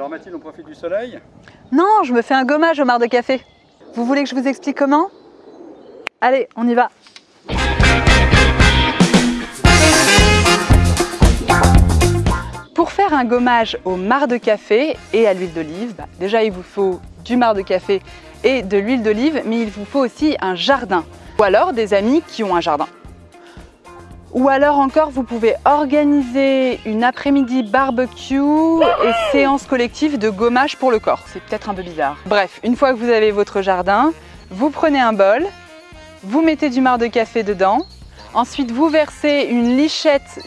Alors Mathilde, on profite du soleil Non, je me fais un gommage au marc de café. Vous voulez que je vous explique comment? Allez, on y va Pour faire un gommage au marc de café et à l'huile d'olive, bah, déjà il vous faut du marc de café et de l'huile d'olive, mais il vous faut aussi un jardin. Ou alors des amis qui ont un jardin. Ou alors encore, vous pouvez organiser une après-midi barbecue et séance collective de gommage pour le corps. C'est peut-être un peu bizarre. Bref, une fois que vous avez votre jardin, vous prenez un bol, vous mettez du marc de café dedans, ensuite vous versez une lichette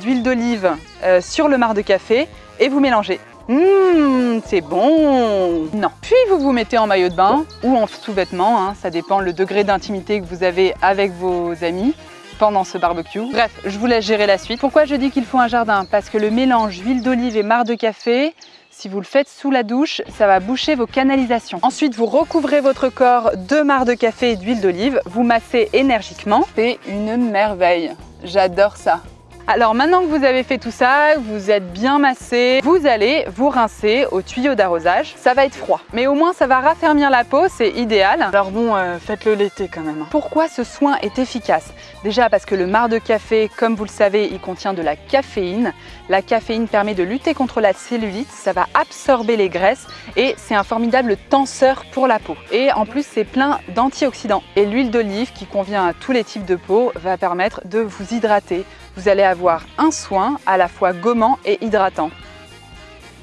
d'huile d'olive euh, sur le marc de café et vous mélangez. Mmh, c'est bon Non. Puis vous vous mettez en maillot de bain ou en sous-vêtements, hein, ça dépend le degré d'intimité que vous avez avec vos amis pendant ce barbecue. Bref, je vous laisse gérer la suite. Pourquoi je dis qu'il faut un jardin? Parce que le mélange huile d'olive et marc de café, si vous le faites sous la douche, ça va boucher vos canalisations. Ensuite, vous recouvrez votre corps de marc de café et d'huile d'olive, vous massez énergiquement. C'est une merveille. J'adore ça. Alors maintenant que vous avez fait tout ça, vous êtes bien massé, vous allez vous rincer au tuyau d'arrosage. Ça va être froid, mais au moins ça va raffermir la peau, c'est idéal. Alors bon, euh, faites-le l'été quand même. Pourquoi ce soin est efficace? Déjà parce que le marc de café, comme vous le savez, il contient de la caféine. La caféine permet de lutter contre la cellulite, ça va absorber les graisses et c'est un formidable tenseur pour la peau. Et en plus, c'est plein d'antioxydants. Et l'huile d'olive, qui convient à tous les types de peau, va permettre de vous hydrater, vous allez avoir un soin à la fois gommant et hydratant.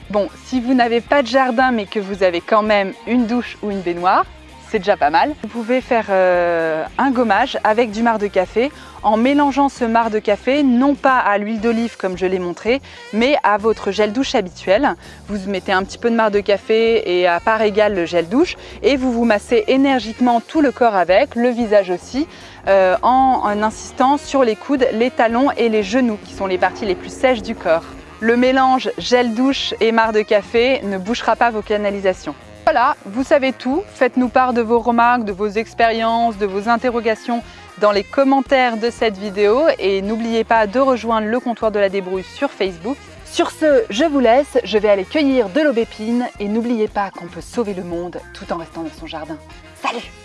Bon, si vous n'avez pas de jardin mais que vous avez quand même une douche ou une baignoire, c'est déjà pas mal. Vous pouvez faire euh, un gommage avec du marc de café en mélangeant ce marc de café non pas à l'huile d'olive comme je l'ai montré mais à votre gel douche habituel. Vous mettez un petit peu de marc de café et à part égale le gel douche et vous vous massez énergiquement tout le corps avec, le visage aussi euh, en, insistant sur les coudes, les talons et les genoux qui sont les parties les plus sèches du corps. Le mélange gel douche et marc de café ne bouchera pas vos canalisations. Voilà, vous savez tout. Faites-nous part de vos remarques, de vos expériences, de vos interrogations dans les commentaires de cette vidéo et n'oubliez pas de rejoindre le comptoir de la débrouille sur Facebook. Sur ce, je vous laisse, je vais aller cueillir de l'aubépine et n'oubliez pas qu'on peut sauver le monde tout en restant dans son jardin. Salut